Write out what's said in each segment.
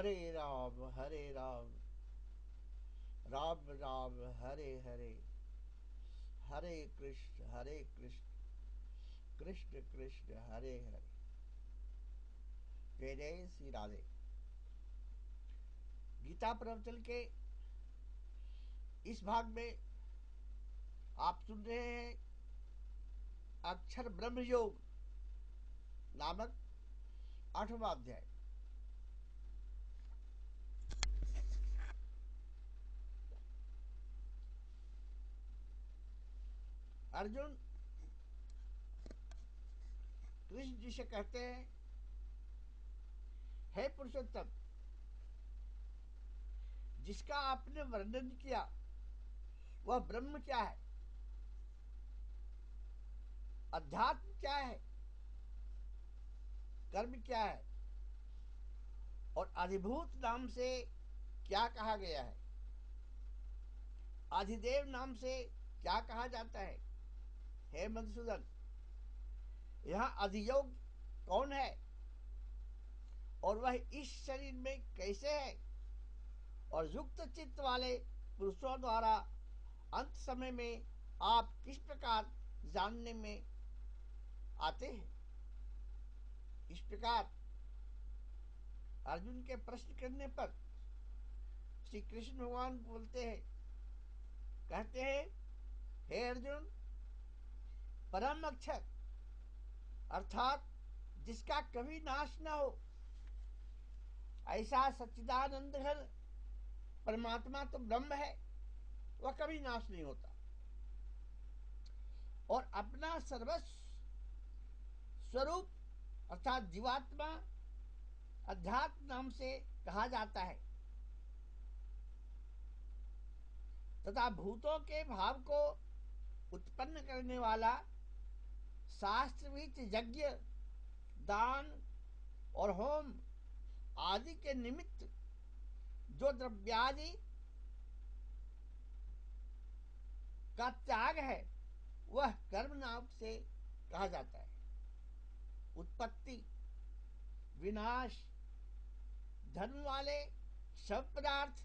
हरे राम हरे राम। राम राम, हरे हरे। हरे कृष्ण हरे कृष्ण। कृष्ण कृष्ण, हरे हरे। जय जय श्री राधे। गीता प्रवचन के इस भाग में आप सुन रहे हैं अक्षर ब्रह्म योग नामक आठवां अध्याय। अर्जुन, कृष्ण जी से कहते हैं, हे पुरुषोत्तम, जिसका आपने वर्णन किया, वह ब्रह्म क्या है? अध्यात्म क्या है? कर्म क्या है? और अधिभूत नाम से क्या कहा गया है? अधिदेव नाम से क्या कहा जाता है? हे मधुसूदन, यहाँ अधियोग कौन है? और वह इस शरीर में कैसे है? और युक्त चित्त वाले पुरुषों द्वारा अंत समय में आप किस प्रकार जानने में आते हैं? इस प्रकार अर्जुन के प्रश्न करने पर श्री कृष्ण भगवान बोलते हैं, कहते हैं, हे अर्जुन परम अक्षर अर्थात जिसका कभी नाश न हो। ऐसा सच्चिदानंद घन परमात्मा तो ब्रह्म है, वह कभी नाश नहीं होता। और अपना सर्वस्व, स्वरूप, अर्थात जीवात्मा, अध्यात्म नाम से कहा जाता है। तथा भूतों के भाव को उत्पन्न करने वाला शास्त्रवित यज्ञ, दान और होम आदि के निमित्त जो द्रव्यादि का त्याग है, वह कर्म नाम से कहा जाता है। उत्पत्ति, विनाश धर्म वाले सब पदार्थ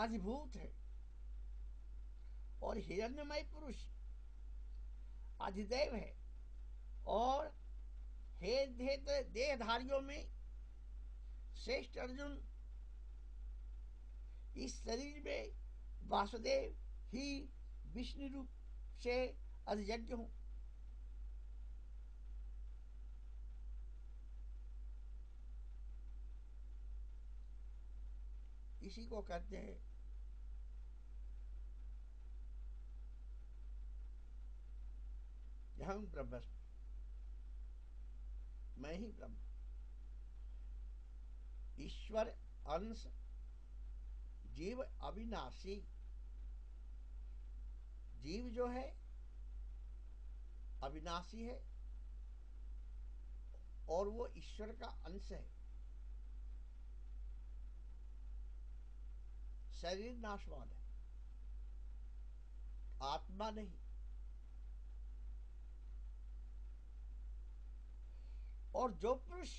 अधिभूत है। और हिरण्यमय पुरुष अधिदेव है। और हे देहधारियों में श्रेष्ठ अर्जुन, इस शरीर में वासुदेव ही विष्णु रूप से अधियज्ञ हूँ। इसी को कहते हैं हम ब्रह्मस्म। मैं ही ब्रह्म। ईश्वर अंश जीव अविनाशी। जीव जो है, अविनाशी है, और वो ईश्वर का अंश है। शरीर नाशवान है। आत्मा नहीं। और जो पुरुष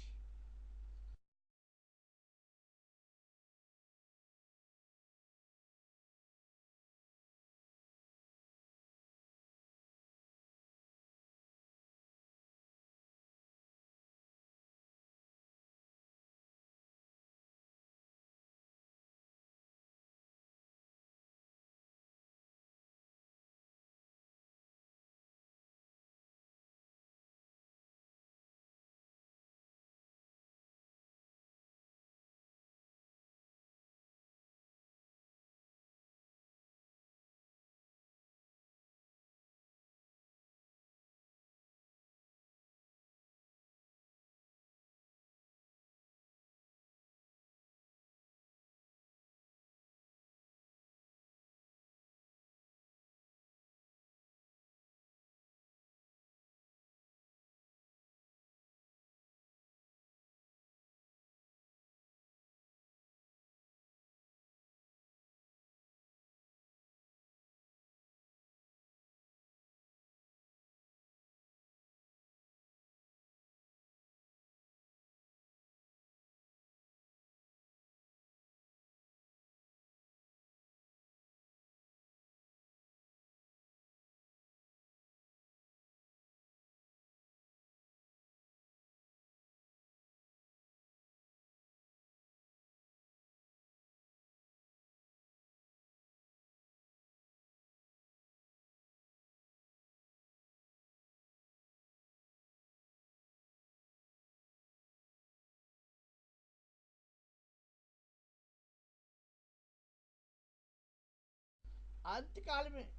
अंत काल में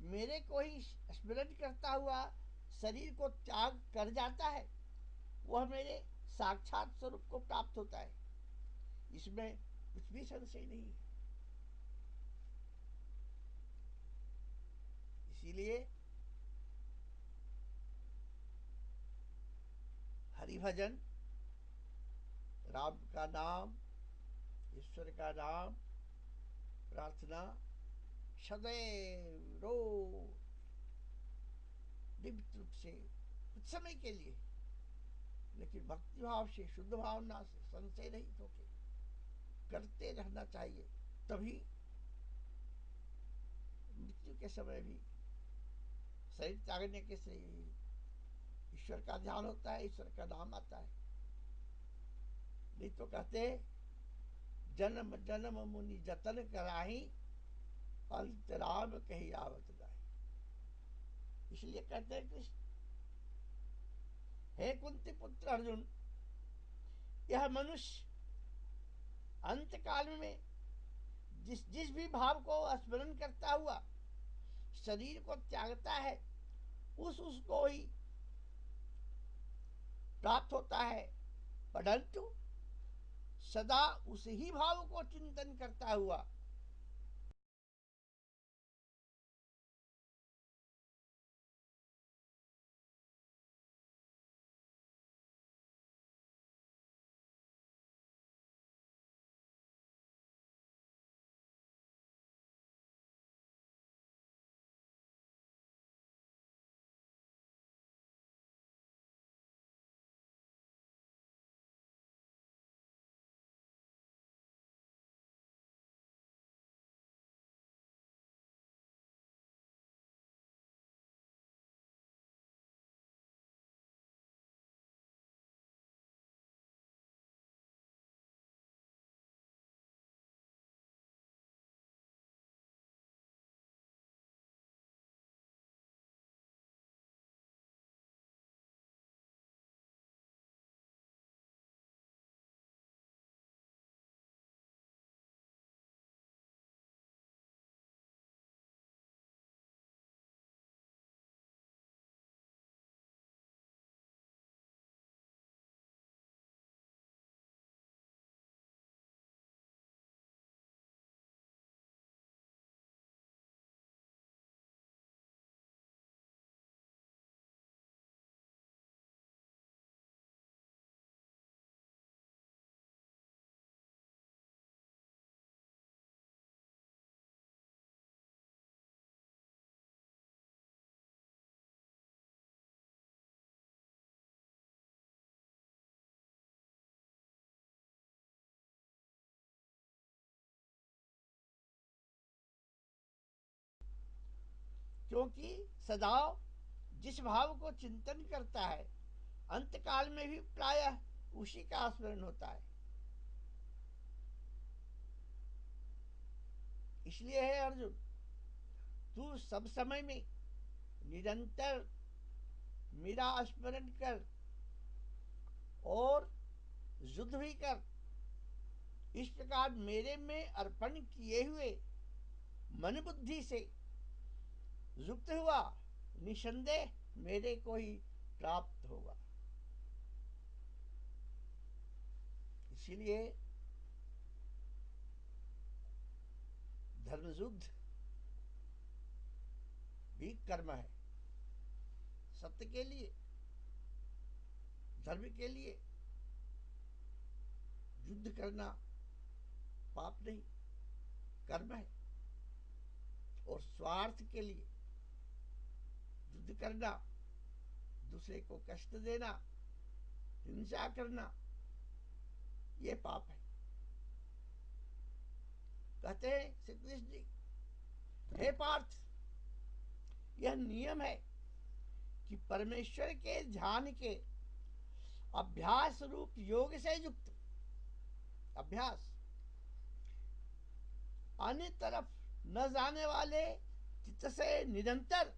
मेरे को ही स्मरण करता हुआ शरीर को त्याग कर जाता है, वह मेरे साक्षात स्वरूप को प्राप्त होता है। इसमें कुछ भी संशय नहीं है। इसीलिए हरिभजन, राम का नाम, ईश्वर का नाम, प्रार्थना सदैव रोज दिव्य रूप से कुछ समय के लिए, लेकिन भक्ति भाव से, शुद्ध भावना से, संशय रहित होके करते रहना चाहिए, तभी मृत्यु के समय भी शरीर त्यागने के से ईश्वर का ध्यान होता है, ईश्वर का नाम आता है। नहीं तो कहते जन्म जन्म मुनि जतन कराही अंतराम कही आवत इसलिए कहते हैं कृष्ण, हे कुंती पुत्र अर्जुन, यह मनुष्य अंत काल में जिस जिस भी भाव को स्मरण करता हुआ शरीर को त्यागता है, उस उसको ही प्राप्त होता है। परंतु सदा उस ही भाव को चिंतन करता हुआ क्योंकि सदाव जिस भाव को चिंतन करता है अंत काल में भी प्रायः उसी का स्मरण होता है। इसलिए है अर्जुन, तू सब समय में निरंतर मेरा स्मरण कर और युद्ध भी कर। इस प्रकार मेरे में अर्पण किए हुए मन बुद्धि से युक्त हुआ, निसंदेह मेरे को ही प्राप्त होगा। इसीलिए धर्म युद्ध भी कर्म है। सत्य के लिए, धर्म के लिए युद्ध करना पाप नहीं, कर्म है। और स्वार्थ के लिए युद्ध करना, दूसरे को कष्ट देना, हिंसा करना, ये पाप है। कहते हैं श्री कृष्ण जी, हे पार्थ, यह नियम है कि परमेश्वर के ध्यान के अभ्यास रूप योग से युक्त, अभ्यास, अन्य तरफ़ न जाने वाले चित्त से निरंतर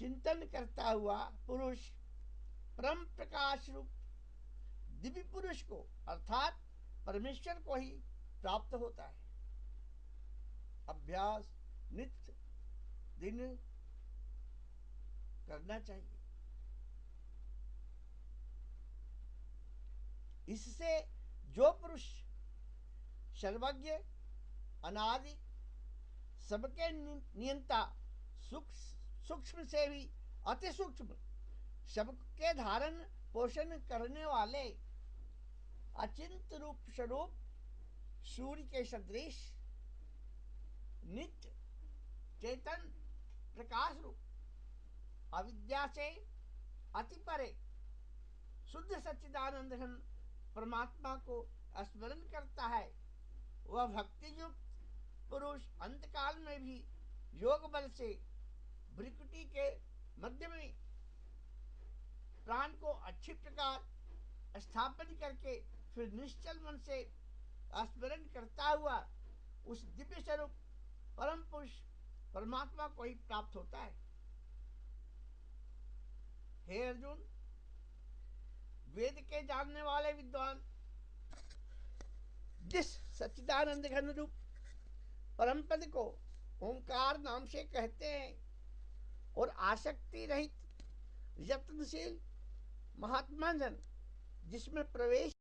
चिंतन करता हुआ पुरुष परम प्रकाश रूप दिव्य पुरुष को, अर्थात परमेश्वर को ही प्राप्त होता है। अभ्यास नित्य दिन करना चाहिए। इससे जो पुरुष सर्वज्ञ, अनादि, सबके नियंता सूक्ष्म से भी अति सूक्ष्म। सबके धारण, पोषण करने वाले अचिंत रूप स्वरूप सूर्य के सदृश, नित्य चेतन प्रकाश रूप, अविद्या से अति परे, शुद्ध सच्चिदानंद परमात्मा को स्मरण करता है। वह भक्ति युक्त पुरुष अंतकाल में भी योग बल से भ्रिकुटी के मध्य में प्राण को अच्छी प्रकार स्थापन करके फिर निश्चल मन से स्मरण करता हुआ उस दिव्य स्वरूप परम पुरुष परमात्मा को ही प्राप्त होता है। हे अर्जुन, वेद के जानने वाले विद्वान, जिस सच्चिदानंद घन रूप परम पद को ओंकार नाम से कहते हैं और आसक्ति रहित यत्नशील महात्मा जन जिसमें प्रवेश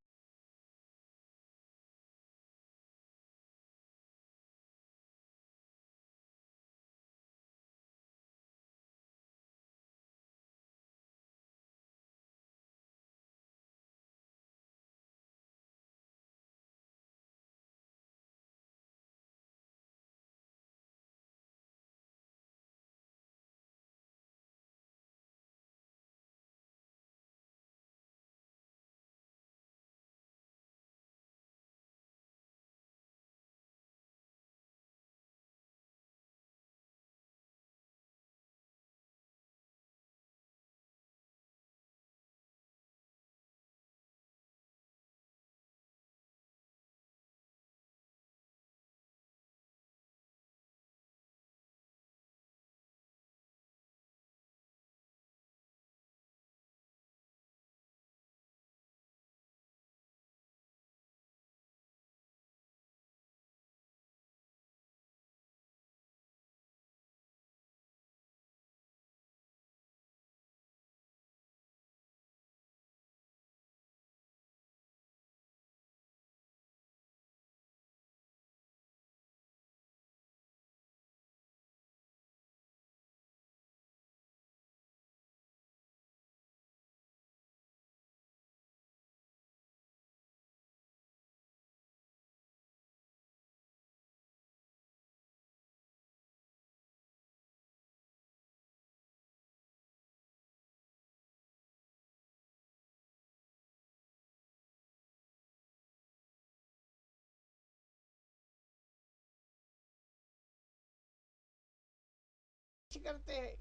करते हैं,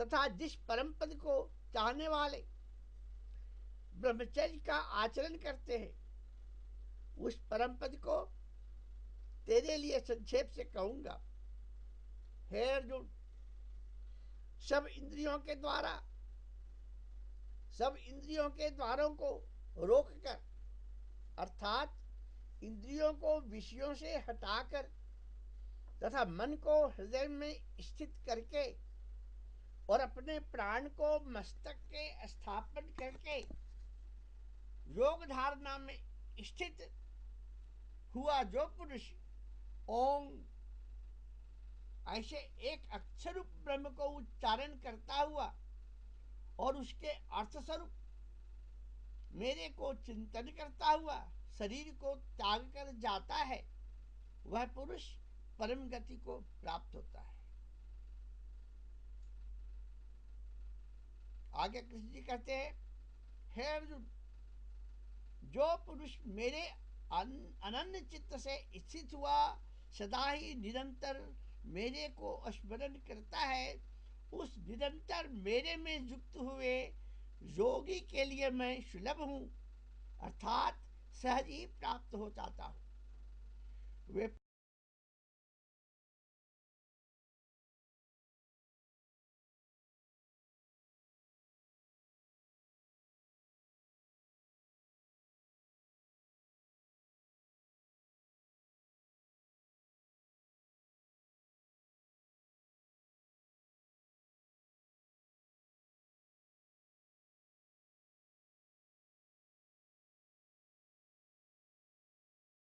तथा जिस परम पद को चाहने वाले ब्रह्मचर्य का आचरण करते हैं, उस परम पद को तेरे लिए संक्षेप से कहूँगा। हे अर्जुन, सब इंद्रियों के द्वारा, सब इंद्रियों के द्वारों को रोककर, अर्थात इंद्रियों को विषयों से हटाकर तथा मन को हृदय में स्थित करके और अपने प्राण को मस्तक के स्थापन करके योग धारणा में स्थित हुआ जो पुरुष ओम ऐसे एक अक्षर ब्रह्म को उच्चारण करता हुआ और उसके अर्थ स्वरूप मेरे को चिंतन करता हुआ शरीर को त्याग कर जाता है, वह पुरुष परम गति को प्राप्त होता है। आगे कृष्ण जी कहते हैं, हे अर्जुन, जो पुरुष मेरे अनन्य चित्त से स्थित हुआ, सदा ही निरंतर मेरे को स्मरण करता है, उस निरंतर मेरे में युक्त हुए योगी के लिए मैं सुलभ हूँ, अर्थात सहज ही प्राप्त हो जाता हूँ। वे